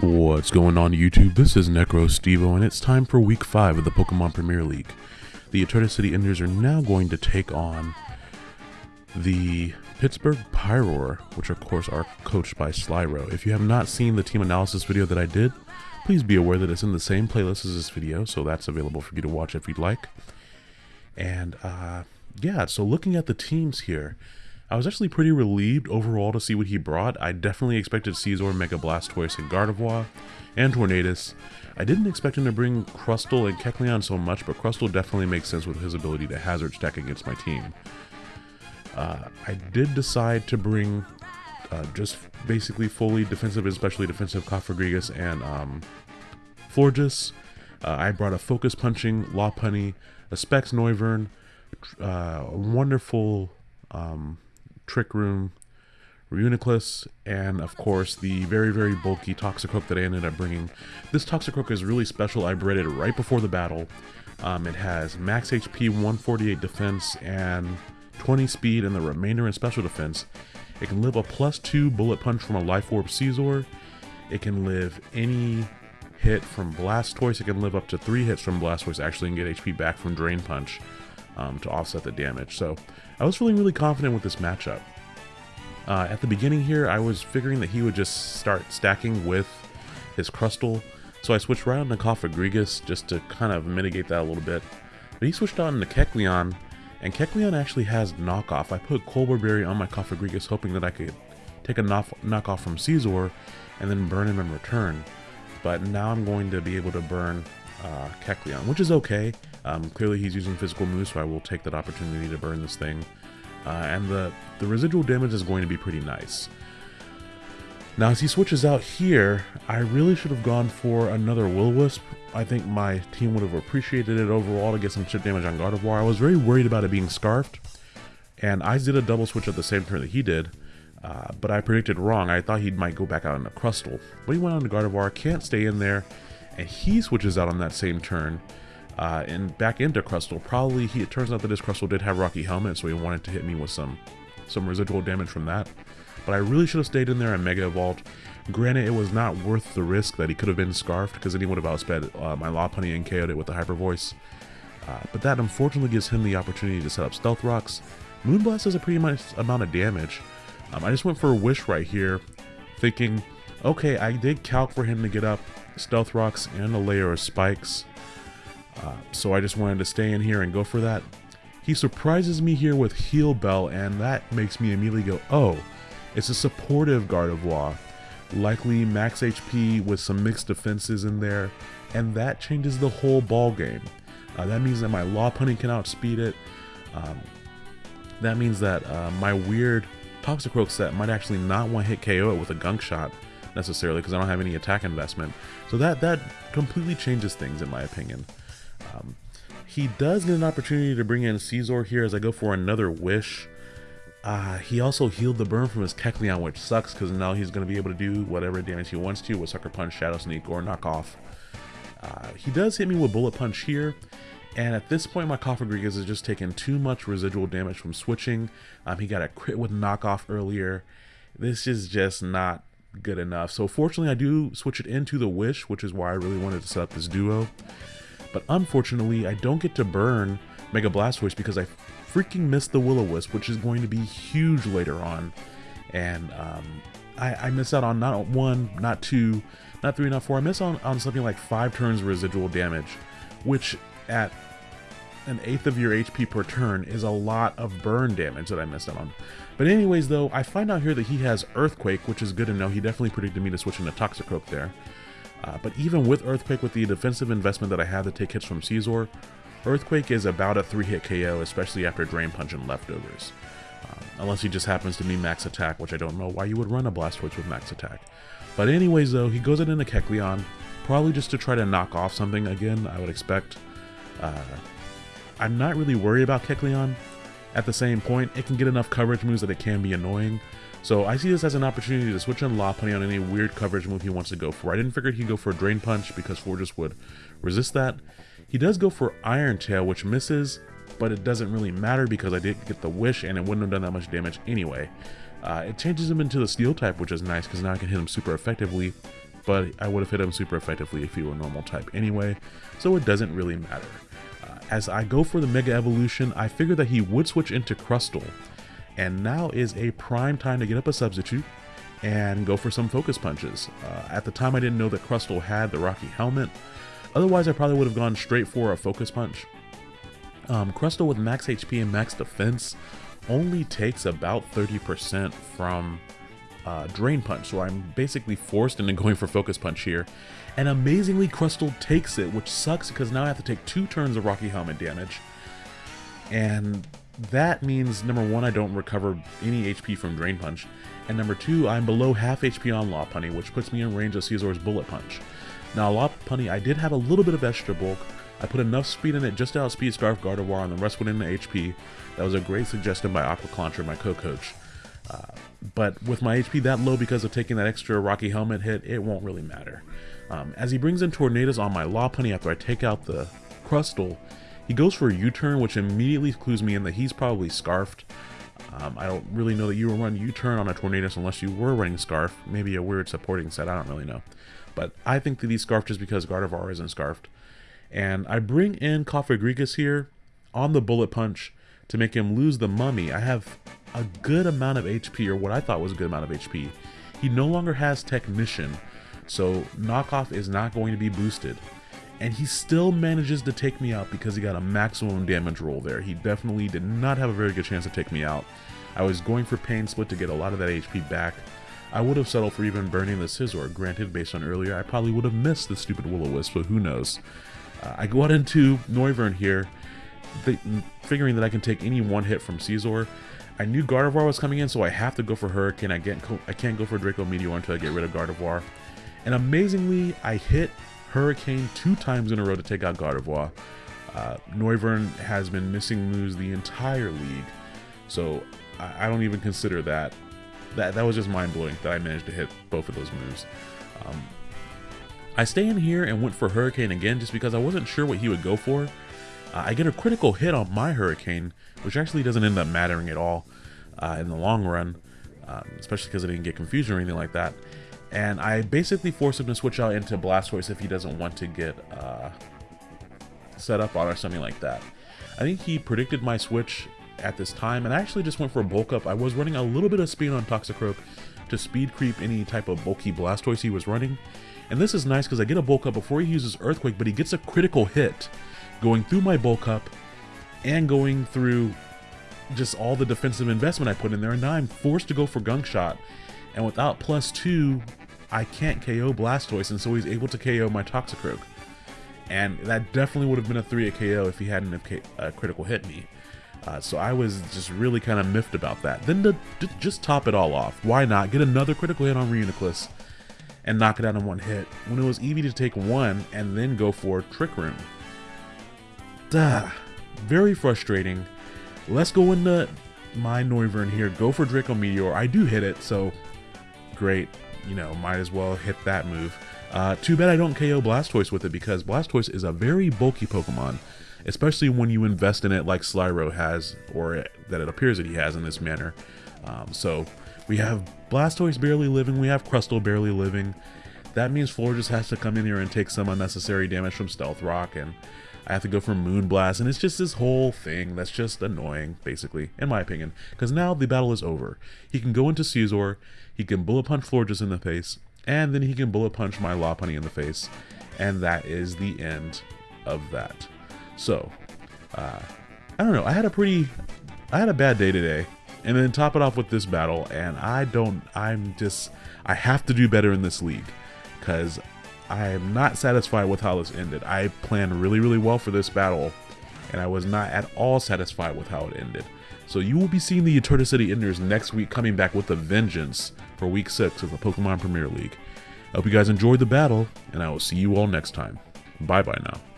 What's going on YouTube? This is Necro Stevo and it's time for week 5 of the Pokemon Premier League. The Eterna City Enders are now going to take on the Pittsburgh Pyroar, which of course are coached by Slyro. If you have not seen the team analysis video that I did, please be aware that it's in the same playlist as this video, so that's available for you to watch if you'd like. And uh, yeah, so looking at the teams here, I was actually pretty relieved overall to see what he brought. I definitely expected Scizor, Mega Blastoise, and Gardevoir, and Tornadus. I didn't expect him to bring Crustle and Kecleon so much, but Crustle definitely makes sense with his ability to hazard stack against my team. Uh, I did decide to bring uh, just basically fully defensive and especially defensive Cofagrigus and um, Florges. Uh, I brought a Focus Punching, Lopunny, a Specs Noivern, uh, a wonderful um, Trick Room, Reuniclus, and of course the very, very bulky Toxicroak that I ended up bringing. This Toxicroak is really special. I bred it right before the battle. Um, it has max HP, 148 defense, and 20 speed, and the remainder in special defense. It can live a plus 2 bullet punch from a Life Orb Scizor. It can live any hit from Blastoise. It can live up to 3 hits from Blastoise actually and get HP back from Drain Punch um, to offset the damage. So I was feeling really confident with this matchup. Uh, at the beginning here, I was figuring that he would just start stacking with his Crustle, so I switched right on to Cofagrigus just to kind of mitigate that a little bit. But he switched on to Kecleon, and Kecleon actually has knockoff. I put Colbur Berry on my Cofagrigus hoping that I could take a knock knockoff from Scizor and then burn him in return. But now I'm going to be able to burn uh, Kecleon, which is okay. Um, clearly he's using physical moves, so I will take that opportunity to burn this thing. Uh, and the, the residual damage is going to be pretty nice. Now as he switches out here, I really should have gone for another Will-O-Wisp. I think my team would have appreciated it overall to get some chip damage on Gardevoir. I was very worried about it being Scarfed, and I did a double switch at the same turn that he did, uh, but I predicted wrong. I thought he might go back out a Crustle, but he went on to Gardevoir, can't stay in there, and he switches out on that same turn, uh, and back into Crustle. Probably he, it turns out that his Crustle did have Rocky Helmet, so he wanted to hit me with some some residual damage from that. But I really should have stayed in there and Mega Evolved. Granted, it was not worth the risk that he could have been Scarfed, because then he would have outsped uh, my Lopunny and KO'd it with the Hyper Voice. Uh, but that unfortunately gives him the opportunity to set up Stealth Rocks. Moonblast does a pretty much amount of damage. Um, I just went for a Wish right here, thinking, okay, I did calc for him to get up Stealth Rocks and a layer of Spikes. Uh, so I just wanted to stay in here and go for that. He surprises me here with Heal Bell, and that makes me immediately go, oh, it's a supportive Gardevoir. Likely max HP with some mixed defenses in there, and that changes the whole ball game. Uh, that means that my Law Lopunny can outspeed it. Um, that means that uh, my weird Toxicroak set might actually not want to hit KO it with a Gunk Shot necessarily because I don't have any attack investment. So that that completely changes things in my opinion. Um, he does get an opportunity to bring in Scizor here as I go for another Wish. Uh, he also healed the burn from his Kecleon, which sucks because now he's going to be able to do whatever damage he wants to with Sucker Punch, Shadow Sneak, or Knock Off. Uh, he does hit me with Bullet Punch here, and at this point my Cofagrigus has just taken too much residual damage from switching. Um, he got a crit with Knock Off earlier. This is just not good enough. So fortunately I do switch it into the Wish, which is why I really wanted to set up this duo. But unfortunately, I don't get to burn Mega Blastoise because I freaking missed the Will-O-Wisp, which is going to be huge later on. And um, I, I, miss out on not one, not two, not three, not four. I miss on, on something like five turns residual damage, which at an eighth of your HP per turn is a lot of burn damage that I missed out on. But anyways, though, I find out here that he has Earthquake, which is good to know. He definitely predicted me to switch into Toxicroak there. Uh, but even with Earthquake, with the defensive investment that I have to take hits from Scizor, Earthquake is about a 3-hit KO, especially after Drain Punch and Leftovers. Uh, unless he just happens to be max attack, which I don't know why you would run a Blastoise with max attack. But anyways though, he goes it into Kecleon, probably just to try to knock off something again, I would expect. Uh, I'm not really worried about Kecleon. At the same point, it can get enough coverage moves that it can be annoying, so I see this as an opportunity to switch on Lopunny on any weird coverage move he wants to go for. I didn't figure he'd go for a Drain Punch because Fortress would resist that. He does go for Iron Tail, which misses, but it doesn't really matter because I did get the Wish and it wouldn't have done that much damage anyway. Uh, it changes him into the steel type, which is nice because now I can hit him super effectively, but I would have hit him super effectively if he were normal type anyway, so it doesn't really matter. As I go for the Mega Evolution, I figure that he would switch into Crustle, and now is a prime time to get up a substitute and go for some focus punches. Uh, at the time I didn't know that Crustle had the Rocky Helmet, otherwise I probably would have gone straight for a focus punch. Um, Crustle with max HP and max defense only takes about 30% from uh, Drain Punch, so I'm basically forced into going for Focus Punch here. And amazingly, Crustle takes it, which sucks because now I have to take two turns of Rocky Helmet damage. And that means, number one, I don't recover any HP from Drain Punch. And number two, I'm below half HP on Lopunny, which puts me in range of Scizor's Bullet Punch. Now, Lopunny, I did have a little bit of extra bulk. I put enough speed in it just to outspeed Scarf Gardevoir, and the rest went into HP. That was a great suggestion by Aqua Clancher, my co-coach. But with my HP that low because of taking that extra Rocky Helmet hit, it won't really matter. Um, as he brings in Tornadus on my Law Lopunny after I take out the Crustle, he goes for a U-turn, which immediately clues me in that he's probably Scarfed. Um, I don't really know that you will run U-turn on a Tornadus unless you were running Scarf. Maybe a weird supporting set, I don't really know. But I think that he's Scarfed just because Gardevoir isn't Scarfed. And I bring in Cofagrigus here on the Bullet Punch to make him lose the Mummy. I have a good amount of HP, or what I thought was a good amount of HP. He no longer has Technician, so Knockoff is not going to be boosted. And he still manages to take me out because he got a maximum damage roll there. He definitely did not have a very good chance to take me out. I was going for Pain Split to get a lot of that HP back. I would have settled for even burning the Scizor. Granted, based on earlier, I probably would have missed the stupid Will-O-Wisp, but who knows. Uh, I go out into Noivern here, figuring that I can take any one hit from Scizor. I knew Gardevoir was coming in, so I have to go for Hurricane. I can't, I can't go for Draco Meteor until I get rid of Gardevoir. And amazingly, I hit Hurricane two times in a row to take out Gardevoir. Uh, Noivern has been missing moves the entire league, so I, I don't even consider that. That that was just mind blowing that I managed to hit both of those moves. Um, I stay in here and went for Hurricane again just because I wasn't sure what he would go for. Uh, I get a critical hit on my Hurricane, which actually doesn't end up mattering at all uh, in the long run, um, especially because I didn't get confused or anything like that. And I basically force him to switch out into Blastoise if he doesn't want to get uh, set up on or something like that. I think he predicted my switch at this time, and I actually just went for a bulk up. I was running a little bit of speed on Toxicroak to speed creep any type of bulky Blastoise he was running. And this is nice because I get a bulk up before he uses Earthquake, but he gets a critical hit going through my bulk up and going through just all the defensive investment I put in there. And now I'm forced to go for Gunk Shot. And without plus two, I can't KO Blastoise, and so he's able to KO my Toxicroak. And that definitely would have been a 3 at KO if he hadn't have uh, critical hit me. Uh, so I was just really kind of miffed about that. Then to, to, just top it all off, why not get another critical hit on Reuniclus and knock it out in one hit when it was easy to take one and then go for Trick Room. Duh. Very frustrating. Let's go into my Noivern here. Go for Draco Meteor. I do hit it, so great. You know, might as well hit that move. Uh, too bad I don't KO Blastoise with it because Blastoise is a very bulky Pokemon, especially when you invest in it like Slyro has, or it, that it appears that he has in this manner. Um, so we have Blastoise barely living, we have Crustle barely living. That means Florges has to come in here and take some unnecessary damage from Stealth Rock, and I have to go for Moonblast, and it's just this whole thing that's just annoying, basically, in my opinion. Because now the battle is over. He can go into Scizor, he can Bullet Punch Florges in the face, and then he can Bullet Punch my Lopunny in the face, and that is the end of that. So, uh, I don't know, I had a pretty, I had a bad day today, and then top it off with this battle, and I don't, I'm just, I have to do better in this league, because I am not satisfied with how this ended. I planned really, really well for this battle, and I was not at all satisfied with how it ended. So you will be seeing the Eterna City Enders next week coming back with a vengeance for week 6 of the Pokemon Premier League. I hope you guys enjoyed the battle, and I will see you all next time. Bye-bye now.